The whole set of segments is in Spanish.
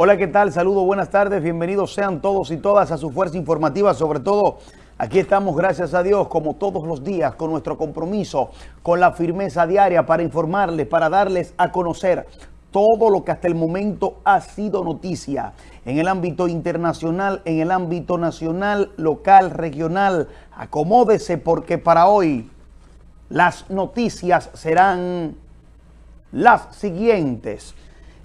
Hola, ¿qué tal? Saludos, buenas tardes, bienvenidos sean todos y todas a su fuerza informativa, sobre todo aquí estamos, gracias a Dios, como todos los días, con nuestro compromiso, con la firmeza diaria para informarles, para darles a conocer todo lo que hasta el momento ha sido noticia en el ámbito internacional, en el ámbito nacional, local, regional. Acomódese porque para hoy las noticias serán las siguientes.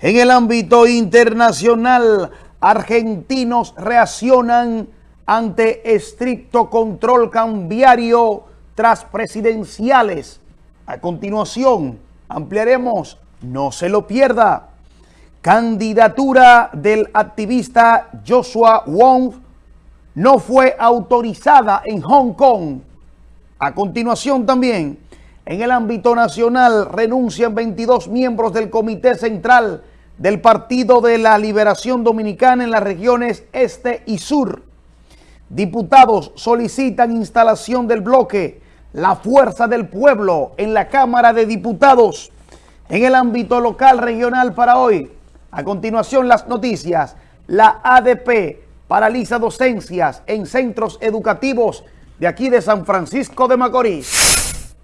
En el ámbito internacional, argentinos reaccionan ante estricto control cambiario tras presidenciales. A continuación, ampliaremos, no se lo pierda, candidatura del activista Joshua Wong no fue autorizada en Hong Kong. A continuación también, en el ámbito nacional renuncian 22 miembros del Comité Central del Partido de la Liberación Dominicana en las regiones este y sur. Diputados solicitan instalación del bloque La Fuerza del Pueblo en la Cámara de Diputados. En el ámbito local regional para hoy, a continuación las noticias, la ADP paraliza docencias en centros educativos de aquí de San Francisco de Macorís.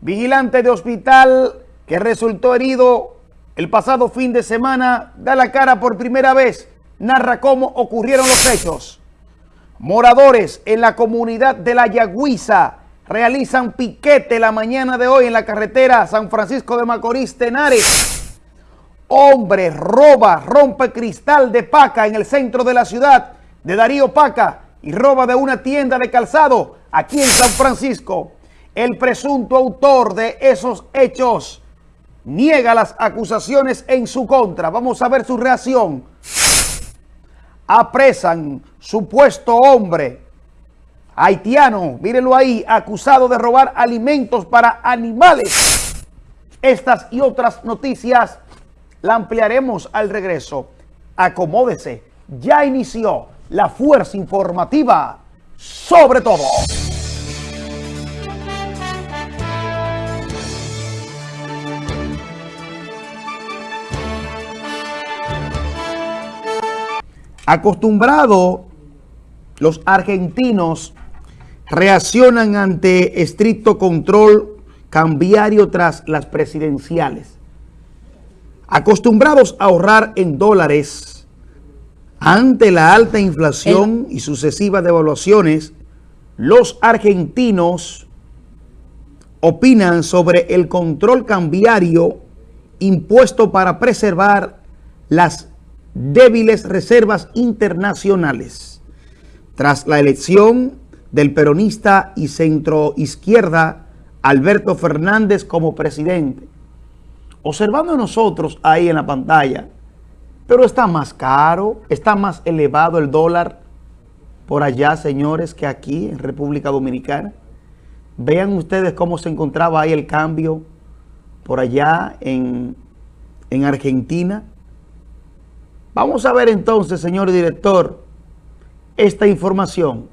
Vigilante de hospital que resultó herido el pasado fin de semana da la cara por primera vez, narra cómo ocurrieron los hechos. Moradores en la comunidad de La Yagüiza realizan piquete la mañana de hoy en la carretera San Francisco de Macorís, Tenares. Hombre roba, rompe cristal de Paca en el centro de la ciudad de Darío Paca y roba de una tienda de calzado aquí en San Francisco. El presunto autor de esos hechos niega las acusaciones en su contra. Vamos a ver su reacción. Apresan supuesto hombre haitiano, mírenlo ahí, acusado de robar alimentos para animales. Estas y otras noticias la ampliaremos al regreso. Acomódese, ya inició la fuerza informativa sobre todo. Acostumbrado, los argentinos reaccionan ante estricto control cambiario tras las presidenciales. Acostumbrados a ahorrar en dólares ante la alta inflación y sucesivas devaluaciones, los argentinos opinan sobre el control cambiario impuesto para preservar las débiles reservas internacionales. Tras la elección del peronista y centroizquierda Alberto Fernández como presidente. Observando nosotros ahí en la pantalla, pero está más caro, está más elevado el dólar por allá, señores, que aquí en República Dominicana. Vean ustedes cómo se encontraba ahí el cambio por allá en, en Argentina. Vamos a ver entonces, señor director, esta información.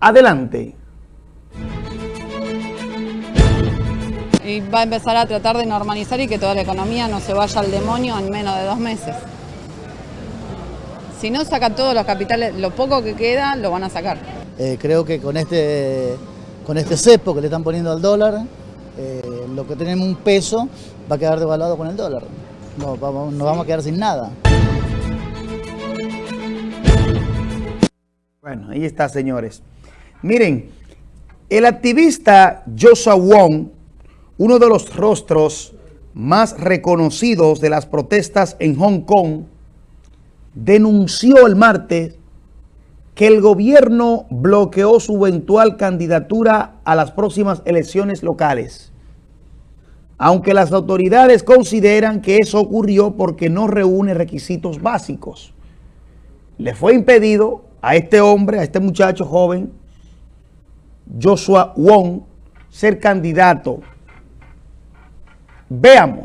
Adelante. Y va a empezar a tratar de normalizar y que toda la economía no se vaya al demonio en menos de dos meses. Si no saca todos los capitales, lo poco que queda, lo van a sacar. Eh, creo que con este, con este cepo que le están poniendo al dólar, eh, lo que tenemos un peso va a quedar devaluado con el dólar. No, vamos, nos vamos a quedar sin nada. Bueno, ahí está, señores. Miren, el activista Joshua Wong, uno de los rostros más reconocidos de las protestas en Hong Kong, denunció el martes que el gobierno bloqueó su eventual candidatura a las próximas elecciones locales. Aunque las autoridades consideran que eso ocurrió porque no reúne requisitos básicos. Le fue impedido a este hombre, a este muchacho joven, Joshua Wong, ser candidato. Veamos.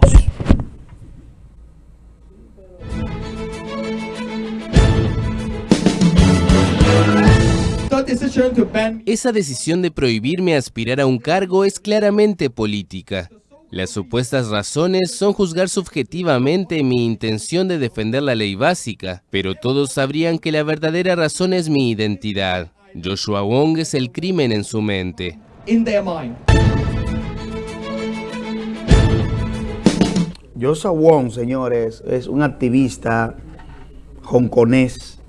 Esa decisión de prohibirme aspirar a un cargo es claramente política. Las supuestas razones son juzgar subjetivamente mi intención de defender la ley básica, pero todos sabrían que la verdadera razón es mi identidad. Joshua Wong es el crimen en su mente. Joshua Wong, señores, es un activista hongkonés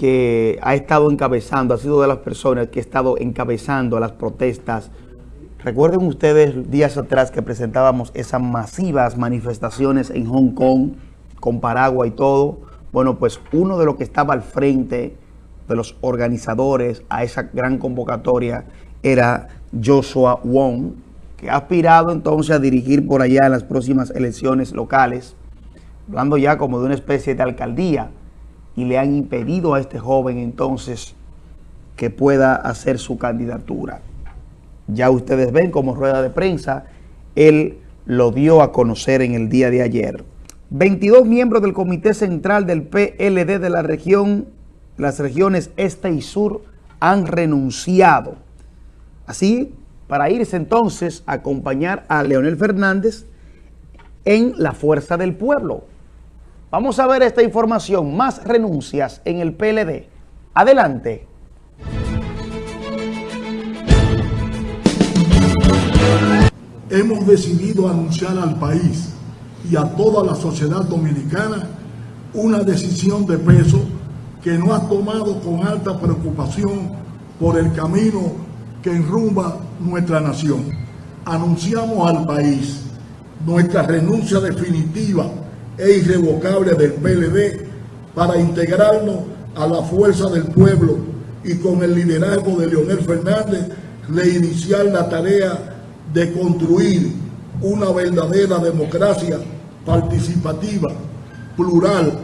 que ha estado encabezando, ha sido de las personas que ha estado encabezando las protestas. Recuerden ustedes días atrás que presentábamos esas masivas manifestaciones en Hong Kong con paraguas y todo. Bueno, pues uno de los que estaba al frente de los organizadores a esa gran convocatoria era Joshua Wong, que ha aspirado entonces a dirigir por allá en las próximas elecciones locales, hablando ya como de una especie de alcaldía y le han impedido a este joven entonces que pueda hacer su candidatura. Ya ustedes ven como rueda de prensa, él lo dio a conocer en el día de ayer. 22 miembros del Comité Central del PLD de la región, las regiones este y sur, han renunciado. Así, para irse entonces a acompañar a Leonel Fernández en la Fuerza del Pueblo. Vamos a ver esta información, más renuncias en el PLD. Adelante. Hemos decidido anunciar al país y a toda la sociedad dominicana una decisión de peso que no ha tomado con alta preocupación por el camino que enrumba nuestra nación. Anunciamos al país nuestra renuncia definitiva e irrevocable del PLD para integrarnos a la fuerza del pueblo y con el liderazgo de Leonel Fernández reiniciar la tarea de construir una verdadera democracia participativa, plural,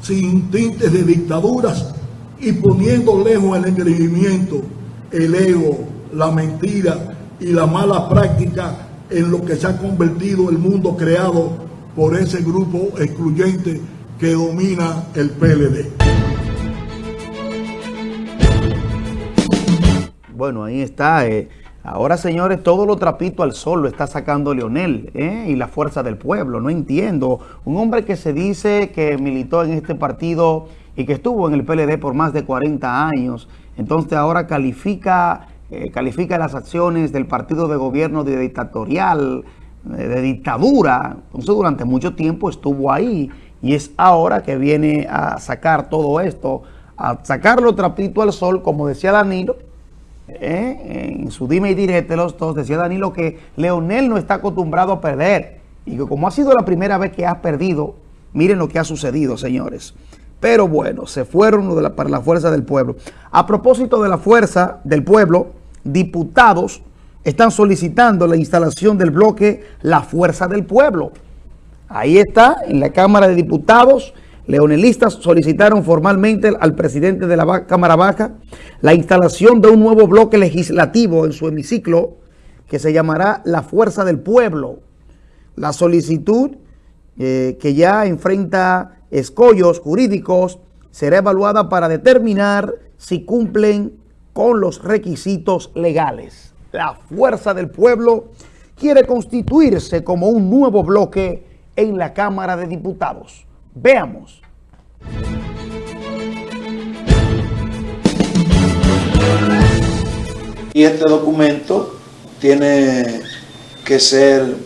sin tintes de dictaduras y poniendo lejos el engreimiento, el ego, la mentira y la mala práctica en lo que se ha convertido el mundo creado por ese grupo excluyente que domina el PLD. Bueno, ahí está. Eh. Ahora, señores, todo lo trapito al sol lo está sacando Leonel eh, y la fuerza del pueblo. No entiendo. Un hombre que se dice que militó en este partido y que estuvo en el PLD por más de 40 años. Entonces ahora califica eh, califica las acciones del partido de gobierno de dictatorial, eh, de dictadura. Entonces durante mucho tiempo estuvo ahí y es ahora que viene a sacar todo esto, a sacarlo trapito al sol, como decía Danilo, eh, en su dime y direte los dos, decía Danilo que Leonel no está acostumbrado a perder y que como ha sido la primera vez que ha perdido, miren lo que ha sucedido, señores. Pero bueno, se fueron para la fuerza del pueblo. A propósito de la fuerza del pueblo, diputados están solicitando la instalación del bloque La Fuerza del Pueblo. Ahí está, en la Cámara de Diputados, leonelistas solicitaron formalmente al presidente de la Cámara Baja la instalación de un nuevo bloque legislativo en su hemiciclo que se llamará La Fuerza del Pueblo. La solicitud eh, que ya enfrenta escollos jurídicos será evaluada para determinar si cumplen con los requisitos legales. La Fuerza del Pueblo quiere constituirse como un nuevo bloque en la Cámara de Diputados. Veamos. Y este documento tiene que ser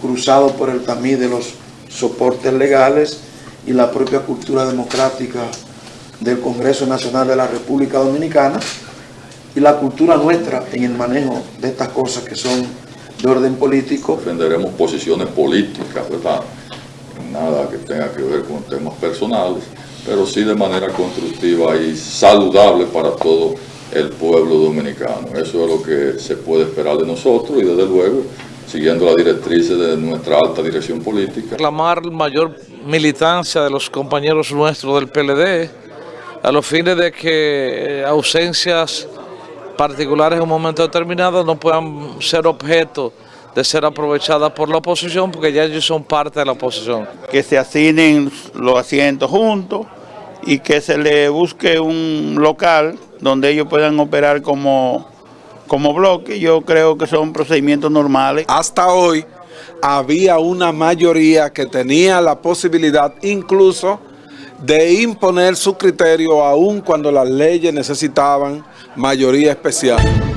cruzado por el tamiz de los soportes legales y la propia cultura democrática del Congreso Nacional de la República Dominicana y la cultura nuestra en el manejo de estas cosas que son de orden político. Defenderemos posiciones políticas, ¿verdad? Nada que tenga que ver con temas personales, pero sí de manera constructiva y saludable para todo el pueblo dominicano. Eso es lo que se puede esperar de nosotros y desde luego siguiendo las directrices de nuestra alta dirección política. Reclamar mayor militancia de los compañeros nuestros del PLD, a los fines de que eh, ausencias particulares en un momento determinado no puedan ser objeto de ser aprovechadas por la oposición, porque ya ellos son parte de la oposición. Que se asignen los asientos juntos y que se le busque un local donde ellos puedan operar como como bloque, yo creo que son procedimientos normales. Hasta hoy había una mayoría que tenía la posibilidad incluso de imponer su criterio aun cuando las leyes necesitaban mayoría especial.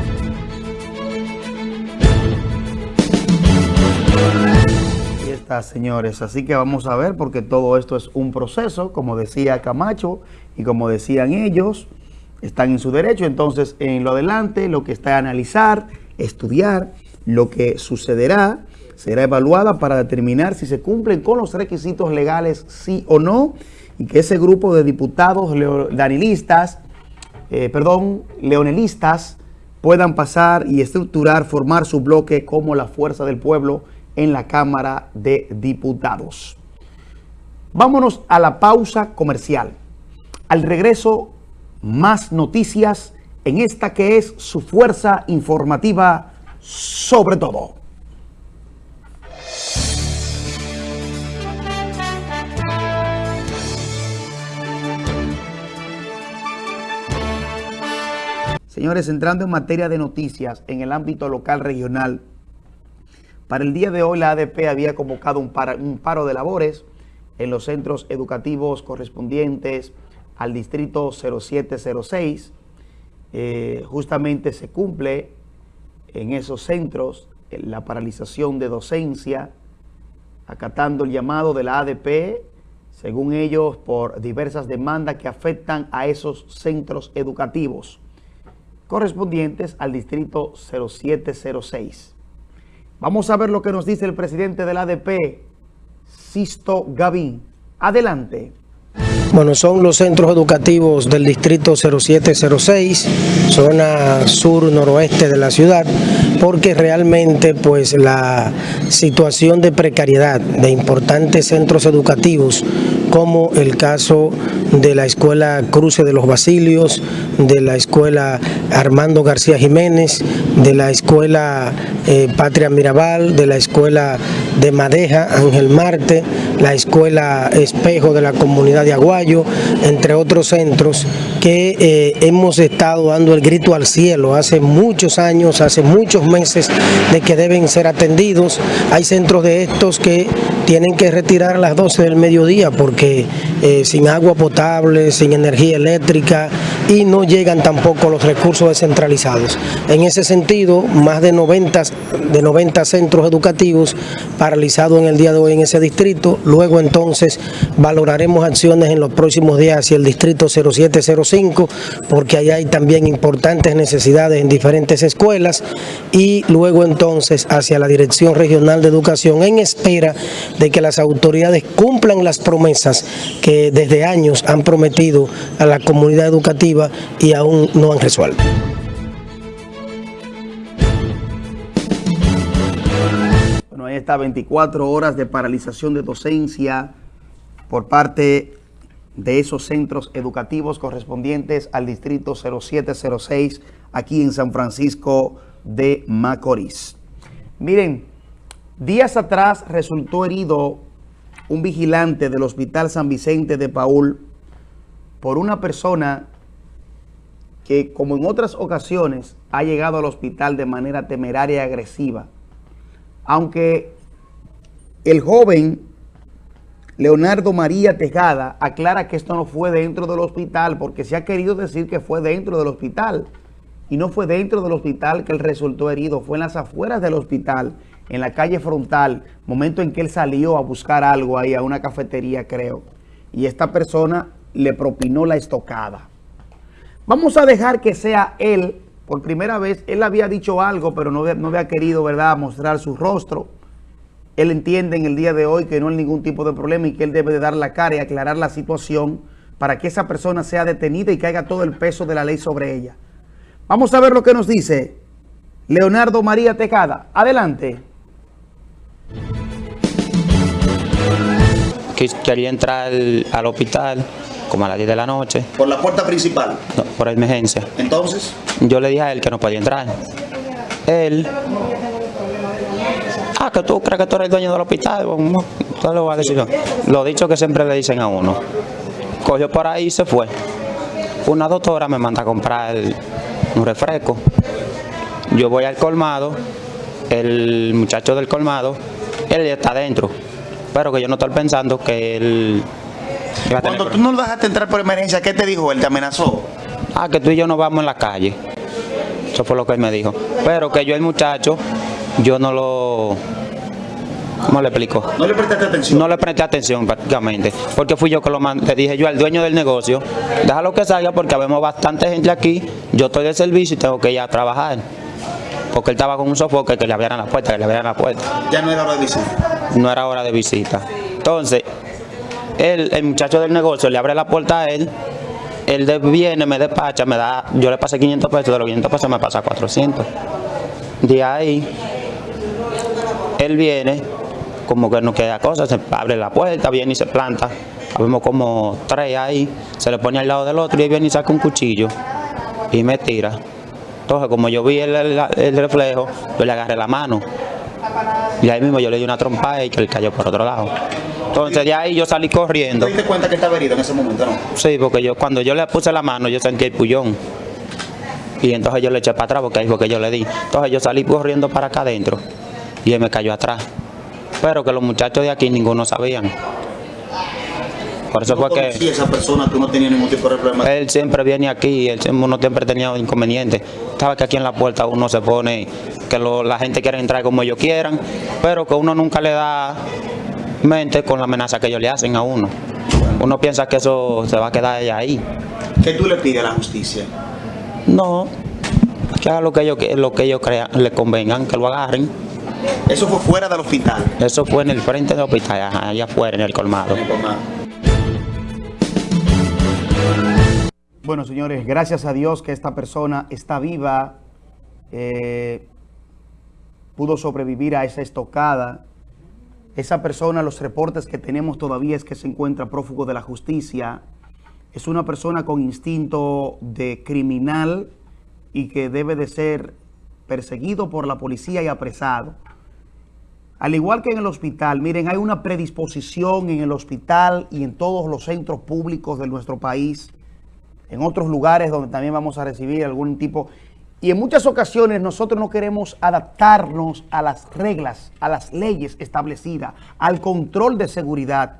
Señores. Así que vamos a ver, porque todo esto es un proceso, como decía Camacho y como decían ellos, están en su derecho. Entonces, en lo adelante, lo que está a analizar, estudiar, lo que sucederá, será evaluada para determinar si se cumplen con los requisitos legales, sí o no, y que ese grupo de diputados danilistas, eh, perdón, leonelistas, puedan pasar y estructurar, formar su bloque como la fuerza del pueblo en la Cámara de Diputados. Vámonos a la pausa comercial. Al regreso, más noticias en esta que es su fuerza informativa sobre todo. Señores, entrando en materia de noticias en el ámbito local regional, para el día de hoy la ADP había convocado un, paro de labores en los centros educativos correspondientes al distrito 0706. Eh, justamente se cumple en esos centros la paralización de docencia, acatando el llamado de la ADP, según ellos, por diversas demandas que afectan a esos centros educativos correspondientes al distrito 0706. Vamos a ver lo que nos dice el presidente del ADP, Sisto Gavín. Adelante. Bueno, son los centros educativos del distrito 0706, zona sur-noroeste de la ciudad, porque realmente pues la situación de precariedad de importantes centros educativos como el caso de la Escuela Cruce de los Basilios, de la Escuela Armando García Jiménez, de la Escuela eh, Patria Mirabal, de la Escuela de Madeja, Ángel Marte, la Escuela Espejo de la Comunidad de Aguayo, entre otros centros que eh, hemos estado dando el grito al cielo hace muchos años, hace muchos meses de que deben ser atendidos. Hay centros de estos que tienen que retirar a las 12 del mediodía porque eh, sin agua potable, sin energía eléctrica y no llegan tampoco los recursos descentralizados. En ese sentido, más de 90, de 90 centros educativos paralizados en el día de hoy en ese distrito. Luego entonces valoraremos acciones en los próximos días hacia el distrito 0705 porque allá hay también importantes necesidades en diferentes escuelas y luego entonces hacia la Dirección Regional de Educación en espera de que las autoridades cumplan las promesas que desde años han prometido a la comunidad educativa y aún no han resuelto. Bueno, ahí está 24 horas de paralización de docencia por parte de esos centros educativos correspondientes al distrito 0706 aquí en San Francisco de Macorís. Miren, Días atrás resultó herido un vigilante del Hospital San Vicente de Paul por una persona que, como en otras ocasiones, ha llegado al hospital de manera temeraria y agresiva. Aunque el joven Leonardo María Tejada aclara que esto no fue dentro del hospital porque se ha querido decir que fue dentro del hospital y no fue dentro del hospital que él resultó herido, fue en las afueras del hospital en la calle frontal, momento en que él salió a buscar algo ahí a una cafetería, creo, y esta persona le propinó la estocada. Vamos a dejar que sea él, por primera vez, él había dicho algo, pero no, no había querido, ¿verdad?, mostrar su rostro. Él entiende en el día de hoy que no hay ningún tipo de problema y que él debe de dar la cara y aclarar la situación para que esa persona sea detenida y caiga todo el peso de la ley sobre ella. Vamos a ver lo que nos dice Leonardo María Tejada. Adelante. Quería entrar al hospital como a las 10 de la noche. ¿Por la puerta principal? No, por emergencia. ¿Entonces? Yo le dije a él que no podía entrar. Él... Ah, que tú crees que tú eres el dueño del hospital. Bueno, lo voy a decir Lo dicho que siempre le dicen a uno. Cogió por ahí y se fue. Una doctora me manda a comprar un refresco. yo voy al colmado, el muchacho del colmado, él ya está adentro, pero que yo no estoy pensando que él Cuando tú no lo dejaste entrar por emergencia, ¿qué te dijo él? ¿Te amenazó? Ah, que tú y yo nos vamos en la calle. Eso fue lo que él me dijo. Pero que yo el muchacho, yo no lo... ¿Cómo le explico? ¿No le prestaste atención? No le presté atención prácticamente, porque fui yo que lo mandé. Dije yo al dueño del negocio, déjalo que salga porque vemos bastante gente aquí, yo estoy de servicio y tengo que ir a trabajar. Porque él estaba con un sofoque que le abrieran la puerta, que le abrieran la puerta. Ya no era hora de visita. No era hora de visita. Entonces, él, el muchacho del negocio le abre la puerta a él, él viene, me despacha, me da, yo le pasé 500 pesos, de los 500 pesos me pasa 400. De ahí, él viene, como que no queda cosa, se abre la puerta, viene y se planta. Vemos como tres ahí, se le pone al lado del otro y él viene y saca un cuchillo y me tira. Entonces, como yo vi el reflejo, yo le agarré la mano. Y ahí mismo yo le di una trompa y que él cayó por otro lado. Entonces de ahí yo salí corriendo. ¿Te diste cuenta que estaba herido en ese momento, no? Sí, porque yo cuando yo le puse la mano yo sentí el pullón. Y entonces yo le eché para atrás porque ahí fue que yo le di. Entonces yo salí corriendo para acá adentro y él me cayó atrás. Pero que los muchachos de aquí ninguno sabían. Por eso fue que... Esa persona, tú no tenías ningún tipo de problema. Él siempre viene aquí, él siempre, uno siempre tenía inconvenientes. Sabe que aquí en la puerta uno se pone, que lo- la gente quiere entrar como ellos quieran, pero que uno nunca le da mente con la amenaza que ellos le hacen a uno. Uno piensa que eso se va a quedar ella ahí. ¿Qué tú le pides a la justicia? No, que haga lo que ellos, lo que ellos crean, le convengan, que lo agarren. Eso fue fuera del hospital. Eso fue en el frente del hospital, ajá, allá afuera, en el colmado. Bueno, señores, gracias a Dios que esta persona está viva, eh, pudo sobrevivir a esa estocada. Esa persona, los reportes que tenemos todavía es que se encuentra prófugo de la justicia. Es una persona con instinto de criminal y que debe de ser perseguido por la policía y apresado. Al igual que en el hospital, miren, hay una predisposición en el hospital y en todos los centros públicos de nuestro país en otros lugares donde también vamos a recibir algún tipo. Y en muchas ocasiones nosotros no queremos adaptarnos a las reglas, a las leyes establecidas, al control de seguridad.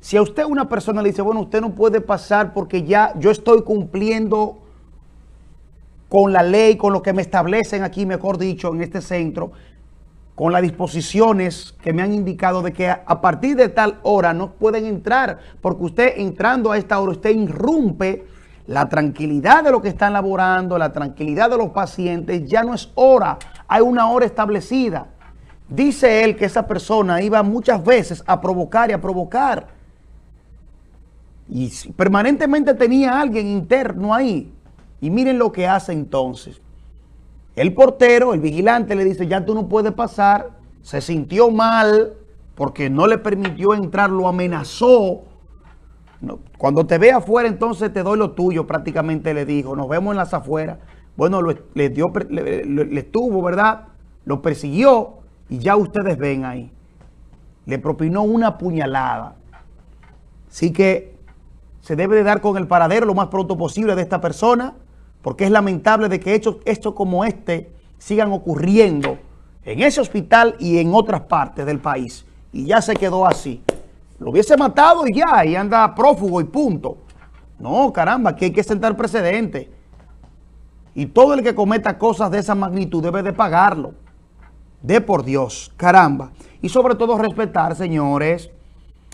Si a usted una persona le dice, bueno, usted no puede pasar porque ya yo estoy cumpliendo con la ley, con lo que me establecen aquí, mejor dicho, en este centro, con las disposiciones que me han indicado de que a, partir de tal hora no pueden entrar, porque usted entrando a esta hora, usted irrumpe la tranquilidad de lo que están laborando, la tranquilidad de los pacientes, ya no es hora, hay una hora establecida. Dice él que esa persona iba muchas veces a provocar y a provocar. Y permanentemente tenía a alguien interno ahí. Y miren lo que hace entonces. El portero, el vigilante le dice, ya tú no puedes pasar. Se sintió mal porque no le permitió entrar, lo amenazó. Cuando te ve afuera, entonces te doy lo tuyo, prácticamente le dijo. Nos vemos en las afueras. Bueno, le, dio, le- le estuvo, ¿verdad? Lo persiguió y ya ustedes ven ahí. Le propinó una puñalada. Así que se debe de dar con el paradero lo más pronto posible de esta persona, porque es lamentable de que hechos, hechos como este sigan ocurriendo en ese hospital y en otras partes del país. Y ya se quedó así. Lo hubiese matado y ya, y anda prófugo y punto. No, caramba, que hay que sentar precedente. Y todo el que cometa cosas de esa magnitud debe de pagarlo. De por Dios, caramba. Y sobre todo respetar, señores,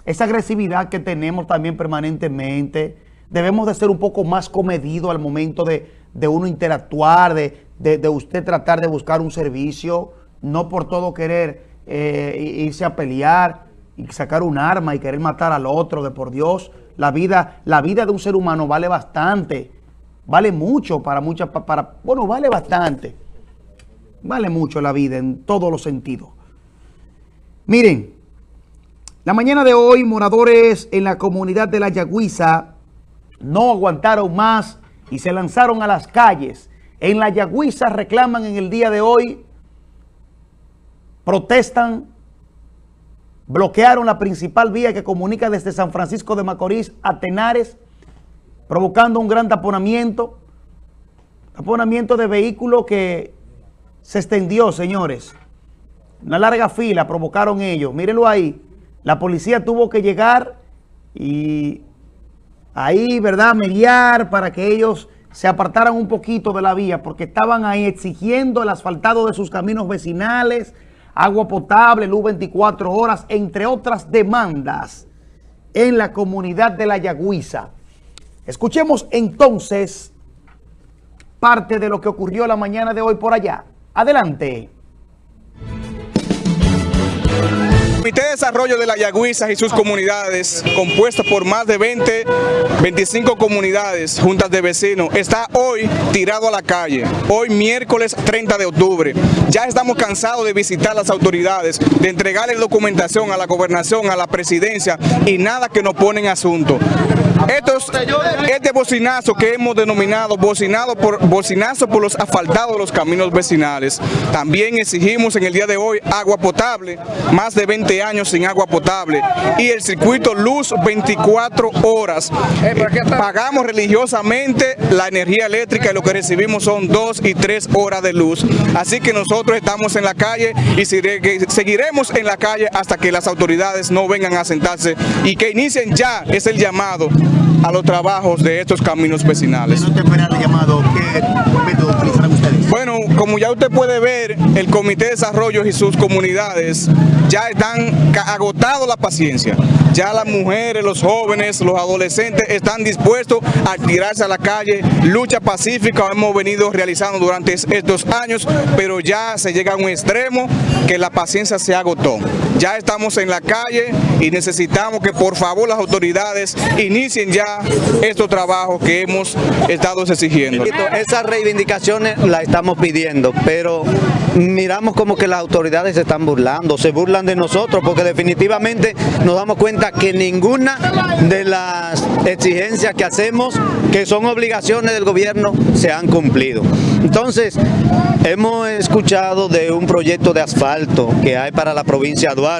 esa agresividad que tenemos también permanentemente. Debemos de ser un poco más comedidos al momento de, de uno interactuar, de, de- de usted tratar de buscar un servicio, no por todo querer eh, irse a pelear sacar un arma y querer matar al otro, de por Dios. La vida, la vida de un ser humano vale bastante, vale mucho para muchas, pa- para, bueno, vale bastante. Vale mucho la vida en todos los sentidos. Miren, la mañana de hoy, moradores en la comunidad de La Yagüiza no aguantaron más y se lanzaron a las calles. En La Yagüiza reclaman en el día de hoy, protestan, bloquearon la principal vía que comunica desde San Francisco de Macorís a Tenares, provocando un gran taponamiento, taponamiento de vehículos que se extendió, señores. Una larga fila provocaron ellos. Mírenlo ahí. La policía tuvo que llegar y ahí, ¿verdad?, mediar para que ellos se apartaran un poquito de la vía porque estaban ahí exigiendo el asfaltado de sus caminos vecinales, agua potable, luz 24 horas, entre otras demandas en la comunidad de La Yagüiza. Escuchemos entonces parte de lo que ocurrió la mañana de hoy por allá. Adelante. Comité de Desarrollo de la Yagüiza y sus comunidades, compuesto por más de 20, 25 comunidades, juntas de vecinos, está hoy tirado a la calle, hoy miércoles 30 de octubre. Ya estamos cansados de visitar las autoridades, de entregarles documentación a la gobernación, a la presidencia y nada que nos ponen asunto. Estos, este bocinazo que hemos denominado bocinado por, bocinazo por los asfaltados de los caminos vecinales. También exigimos en el día de hoy agua potable, más de 20 años sin agua potable y el circuito luz 24 horas. Pagamos religiosamente la energía eléctrica y lo que recibimos son 2 y 3 horas de luz. Así que nosotros estamos en la calle y seguiremos en la calle hasta que las autoridades no vengan a sentarse y que inicien ya, es el llamado, a los trabajos de estos caminos vecinales. llamado? ¿Qué método utilizarán ustedes? Bueno, como ya usted puede ver, el Comité de Desarrollo y sus comunidades ya están agotado la paciencia. Ya las mujeres, los jóvenes, los adolescentes están dispuestos a tirarse a la calle. Lucha pacífica hemos venido realizando durante estos años, pero ya se llega a un extremo que la paciencia se agotó. Ya estamos en la calle y necesitamos que por favor las autoridades inicien ya estos trabajos que hemos estado exigiendo. Esas reivindicaciones las estamos pidiendo, pero miramos como que las autoridades se están burlando, se burlan de nosotros, porque definitivamente nos damos cuenta que ninguna de las exigencias que hacemos, que son obligaciones del gobierno, se han cumplido. Entonces, hemos escuchado de un proyecto de asfalto que hay para la provincia de Duarte.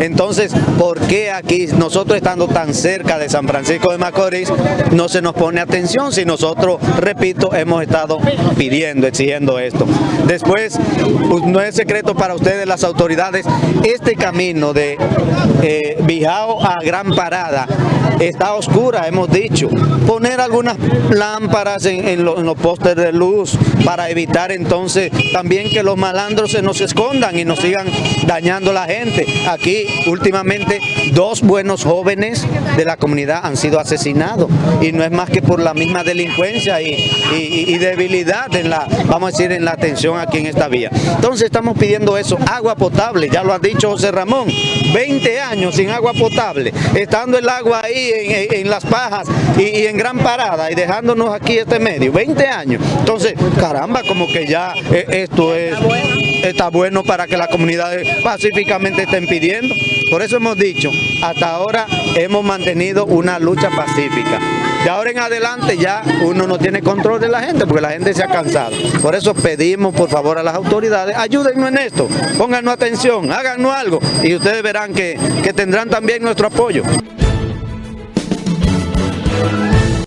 Entonces, ¿por qué aquí, nosotros estando tan cerca de San Francisco de Macorís, no se nos pone atención si nosotros, repito, hemos estado pidiendo, exigiendo esto? Después, pues, no es secreto para ustedes las autoridades, este camino de eh, a Gran Parada está oscura, hemos dicho. Poner algunas lámparas en, los postes de luz para evitar entonces también que los malandros se nos escondan y nos sigan dañando la gente. Aquí últimamente dos buenos jóvenes de la comunidad han sido asesinados y no es más que por la misma delincuencia y, debilidad en la, vamos a decir, en la atención aquí en esta vía. Entonces estamos pidiendo eso, agua potable, ya lo ha dicho José Ramón, 20 años sin agua potable, estando el agua ahí en, las pajas y, en gran parada y dejándonos aquí este medio, 20 años. Entonces, caramba, como que ya eh, esto es, está bueno para que las comunidades pacíficamente estén pidiendo. Por eso hemos dicho, hasta ahora hemos mantenido una lucha pacífica. De ahora en adelante ya uno no tiene control de la gente porque la gente se ha cansado. Por eso pedimos por favor a las autoridades, ayúdennos en esto, pónganos atención, háganos algo y ustedes verán que, que tendrán también nuestro apoyo.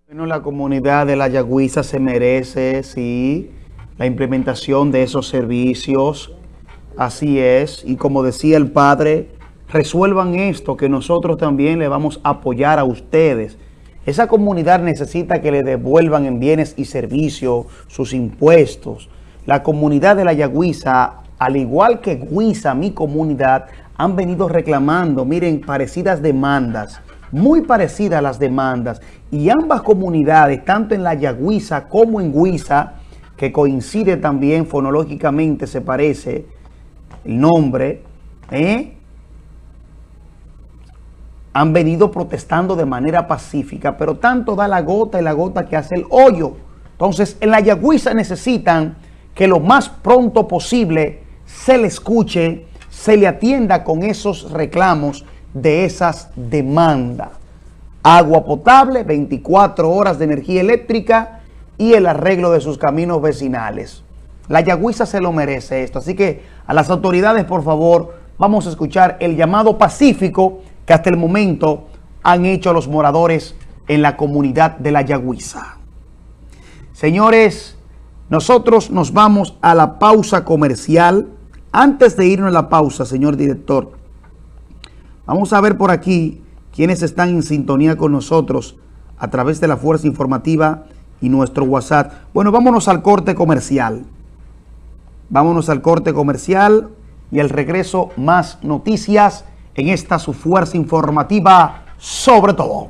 Bueno, la comunidad de la Yagüiza se merece, sí, la implementación de esos servicios, así es, y como decía el padre, resuelvan esto, que nosotros también le vamos a apoyar a ustedes. Esa comunidad necesita que le devuelvan en bienes y servicios sus impuestos. La comunidad de la Yagüiza, al igual que Guisa, mi comunidad, han venido reclamando, miren, parecidas demandas, muy parecidas las demandas. Y ambas comunidades, tanto en la Yagüiza como en Guisa, que coincide también fonológicamente, se parece el nombre, ¿eh? han venido protestando de manera pacífica, pero tanto da la gota y la gota que hace el hoyo. Entonces, en la Yagüiza necesitan que lo más pronto posible se le escuche, se le atienda con esos reclamos de esas demandas. Agua potable, 24 horas de energía eléctrica y el arreglo de sus caminos vecinales. La Yagüiza se lo merece esto. Así que a las autoridades, por favor, vamos a escuchar el llamado pacífico que hasta el momento han hecho los moradores en la comunidad de la Yagüiza. Señores, Nosotros nos vamos a la pausa comercial. Antes de irnos a la pausa, señor director, vamos a ver por aquí quienes están en sintonía con nosotros a través de la Fuerza Informativa y nuestro WhatsApp. Bueno, vámonos al corte comercial. Vámonos al corte comercial y al regreso más noticias en esta su Fuerza Informativa sobre todo.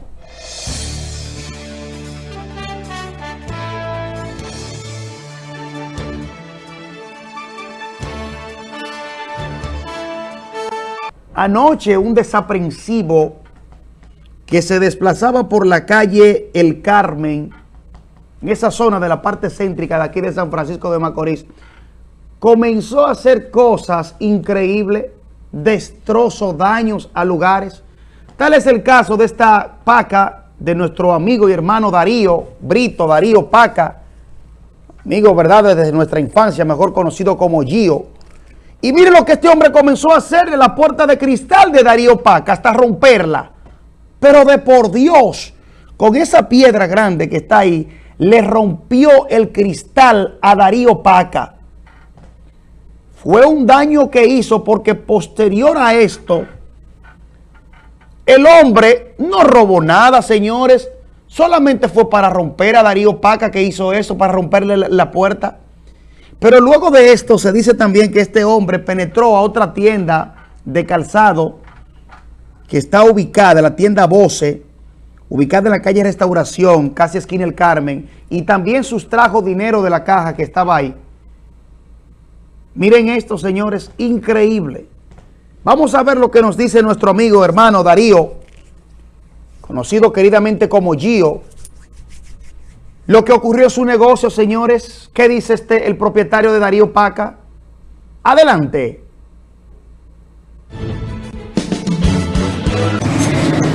Anoche un desaprensivo que se desplazaba por la calle El Carmen, en esa zona de la parte céntrica de aquí de San Francisco de Macorís, comenzó a hacer cosas increíbles, destrozos, daños a lugares. Tal es el caso de esta paca de nuestro amigo y hermano Darío, Brito, Darío Paca, amigo, ¿verdad?, desde nuestra infancia, mejor conocido como Gio, y mire lo que este hombre comenzó a hacer en la puerta de cristal de Darío Paca, hasta romperla. Pero de por Dios, con esa piedra grande que está ahí, le rompió el cristal a Darío Paca. Fue un daño que hizo porque posterior a esto, el hombre no robó nada, señores. Solamente fue para romper a Darío Paca que hizo eso, para romperle la, puerta. Pero luego de esto se dice también que este hombre penetró a otra tienda de calzado que está ubicada, la tienda Voce, ubicada en la calle Restauración, casi esquina El Carmen, y también sustrajo dinero de la caja que estaba ahí. Miren esto, señores, increíble. Vamos a ver lo que nos dice nuestro amigo hermano Darío, conocido queridamente como Gio, lo que ocurrió en su negocio, señores. ¿Qué dice este, el propietario de Darío Paca? Adelante.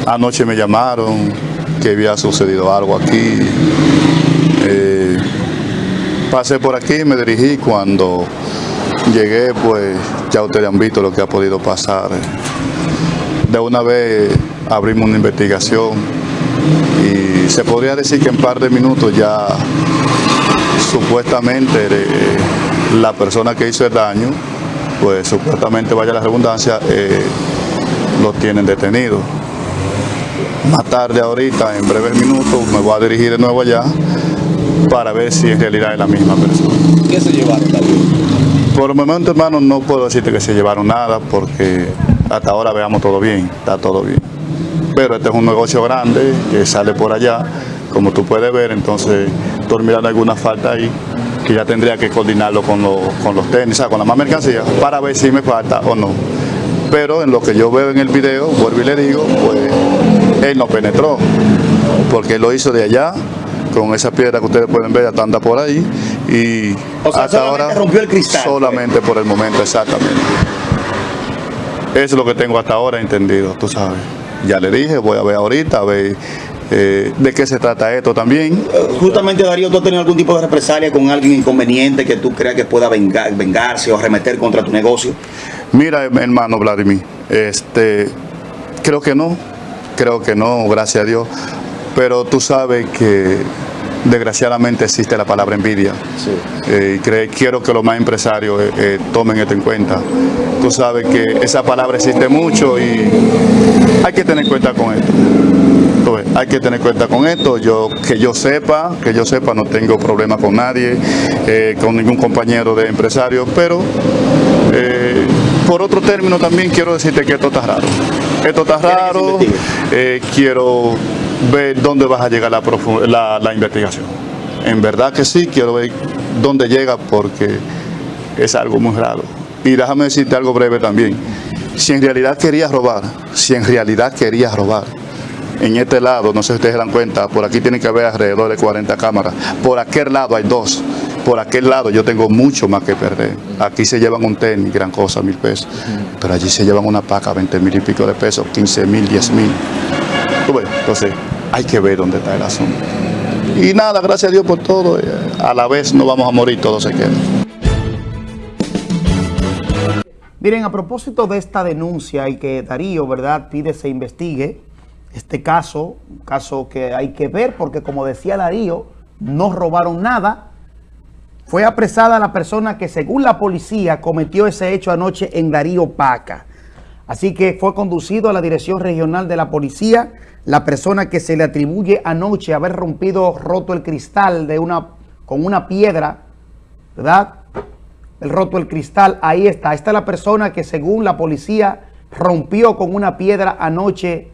Anoche me llamaron que había sucedido algo aquí. Eh, pasé por aquí, me dirigí. Cuando llegué, pues ya ustedes han visto lo que ha podido pasar. De una vez abrimos una investigación y se podría decir que en par de minutos ya supuestamente eh, la persona que hizo el daño, pues supuestamente vaya la redundancia, eh, lo tienen detenido. Más tarde ahorita, en breves minutos, me voy a dirigir de nuevo allá para ver si en realidad es la misma persona. ¿Qué se llevaron Por el momento, hermano, no puedo decirte que se llevaron nada porque hasta ahora veamos todo bien, está todo bien. Pero este es un negocio grande que sale por allá, como tú puedes ver, entonces mirando alguna falta ahí que ya tendría que coordinarlo con, los, con los tenis, o sea, con la más mercancía, para ver si me falta o no. Pero en lo que yo veo en el video, vuelvo y le digo, pues él no penetró, porque él lo hizo de allá, con esa piedra que ustedes pueden ver, ya anda por ahí, y hasta ahora rompió el cristal. solamente por el momento, exactamente. Eso es lo que tengo hasta ahora entendido, tú sabes. Ya le dije, voy a ver ahorita, a ver eh, de qué se trata esto también. Justamente, Darío, ¿tú has tenido algún tipo de represalia con alguien inconveniente que tú creas que pueda vengar, vengarse o arremeter contra tu negocio? Mira, hermano Vladimir, este, creo que no, creo que no, gracias a Dios, pero tú sabes que desgraciadamente existe la palabra envidia. Eh, y quiero que los más empresarios eh, eh, tomen esto en cuenta. Tú sabes que esa palabra existe mucho y hay que tener cuenta con esto. Hay que tener cuenta con esto. Yo que yo sepa, que yo sepa, no tengo problema con nadie, eh, con ningún compañero de empresario, pero por otro término también quiero decirte que esto está raro. Esto está raro. eh, quiero ver dónde vas a llegar la, la investigación. En verdad que sí, quiero ver dónde llega porque es algo muy raro. Y déjame decirte algo breve también. Si en realidad querías robar, si en realidad querías robar, en este lado, no sé si ustedes se dan cuenta, por aquí tiene que haber alrededor de 40 cámaras. Por aquel lado hay dos. Por aquel lado yo tengo mucho más que perder. Aquí se llevan un tenis, gran cosa, mil pesos. Pero allí se llevan una paca, 20 mil y pico de pesos, 15 mil, 10 mil. Entonces, hay que ver dónde está el asunto. Y nada, gracias a Dios por todo. A la vez no vamos a morir, todo se queda. Miren, a propósito de esta denuncia y que Darío, ¿verdad?, pide se investigue este caso, un caso que hay que ver porque como decía Darío, no robaron nada, Fue apresada la persona que según la policía cometió ese hecho anoche en Darío Paca. Así que fue conducido a la Dirección Regional de la Policía la persona que se le atribuye anoche haber rompido, roto el cristal de una, con una piedra, ¿verdad? El roto el cristal, ahí está. Esta es la persona que según la policía rompió con una piedra anoche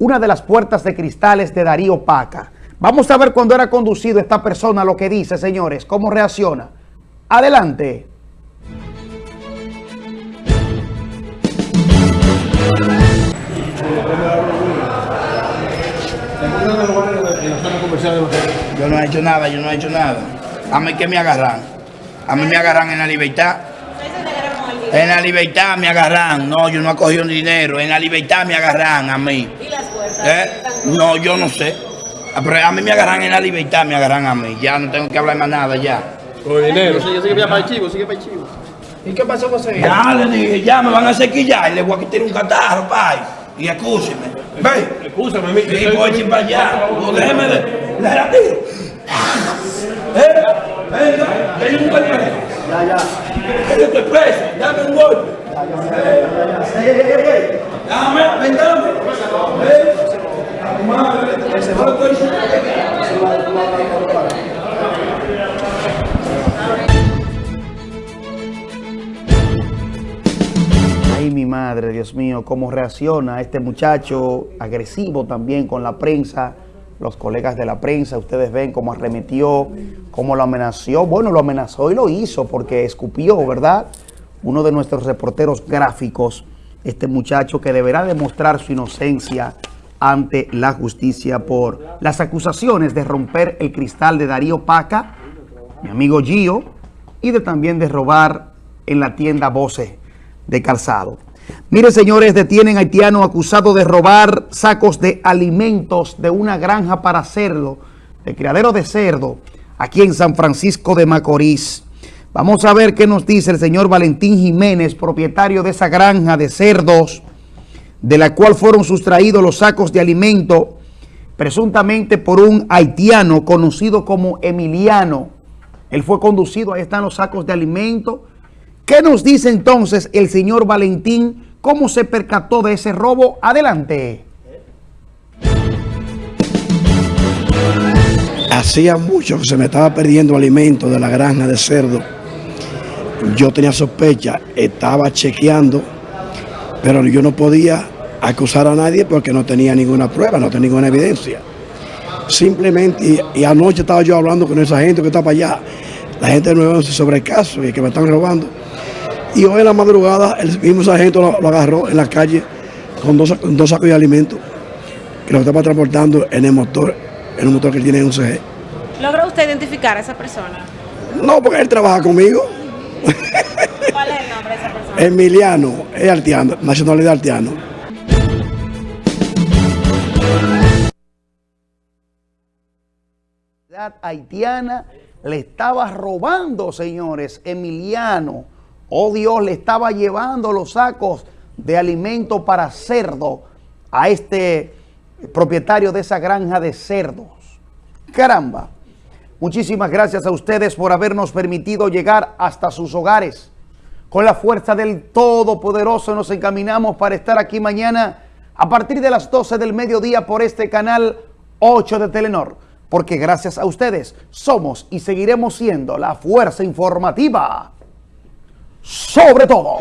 una de las puertas de cristales de Darío Paca. Vamos a ver cuando era conducido esta persona lo que dice, señores, cómo reacciona. Adelante. Yo no he hecho nada, yo no he hecho nada. A mí que me agarran. A mí me agarran en la libertad. En la libertad me agarran. No, yo no he cogido dinero. En la libertad me agarran a mí. ¿Y las fuerzas? ¿Eh? No, yo no sé. Pero a mí me agarran en la libertad, me agarran a mí. Ya no tengo que hablar más nada ya. Con dinero. Sigue, sigue para el chivo, sigue para el chivo. ¿Y qué pasó con ese Ya le dije, ya me van a sequillar y le voy a quitar un catarro, pai. Y escúcheme. Ve. Escúchame, mi Y voy para allá. No, déjeme de. Déjame tiro. ¿Eh? Venga, denle un golpe. Ya, ya. Yo estoy preso. Dame un golpe. Dame, ven, dame. Ay, mi madre, Dios mío, cómo reacciona este muchacho agresivo también con la prensa, los colegas de la prensa, ustedes ven cómo arremetió, cómo lo amenazó. Bueno, lo amenazó y lo hizo porque escupió, ¿verdad? Uno de nuestros reporteros gráficos, este muchacho que deberá demostrar su inocencia ante la justicia por las acusaciones de romper el cristal de Darío Paca, mi amigo Gio, y de también de robar en la tienda Bose de calzado. Mire, señores, detienen haitiano acusado de robar sacos de alimentos de una granja para cerdo, de criadero de cerdo, aquí en San Francisco de Macorís. Vamos a ver qué nos dice el señor Valentín Jiménez, propietario de esa granja de cerdos, de la cual fueron sustraídos los sacos de alimento, presuntamente por un haitiano conocido como Emiliano. Él fue conducido, ahí están los sacos de alimento, ¿Qué nos dice entonces el señor Valentín? ¿Cómo se percató de ese robo? Adelante. Hacía mucho que se me estaba perdiendo alimento de la granja de cerdo. Yo tenía sospecha, estaba chequeando, pero yo no podía acusar a nadie porque no tenía ninguna prueba, no tenía ninguna evidencia. Simplemente, y, anoche estaba yo hablando con esa gente que está para allá, la gente no sobre el caso y que me están robando. Y hoy en la madrugada el mismo sargento lo, agarró en la calle con dos, sacos de alimentos que lo estaba transportando en el motor, en un motor que tiene un CG. ¿Logra usted identificar a esa persona? No, porque él trabaja conmigo. ¿Cuál es el nombre de esa persona? Emiliano, es artiano, nacionalidad artiano. haitiana le estaba robando, señores, Emiliano Oh Dios, le estaba llevando los sacos de alimento para cerdo a este propietario de esa granja de cerdos. Caramba. Muchísimas gracias a ustedes por habernos permitido llegar hasta sus hogares. Con la fuerza del Todopoderoso nos encaminamos para estar aquí mañana a partir de las 12 del mediodía por este canal 8 de Telenor. Porque gracias a ustedes somos y seguiremos siendo la fuerza informativa sobre todo.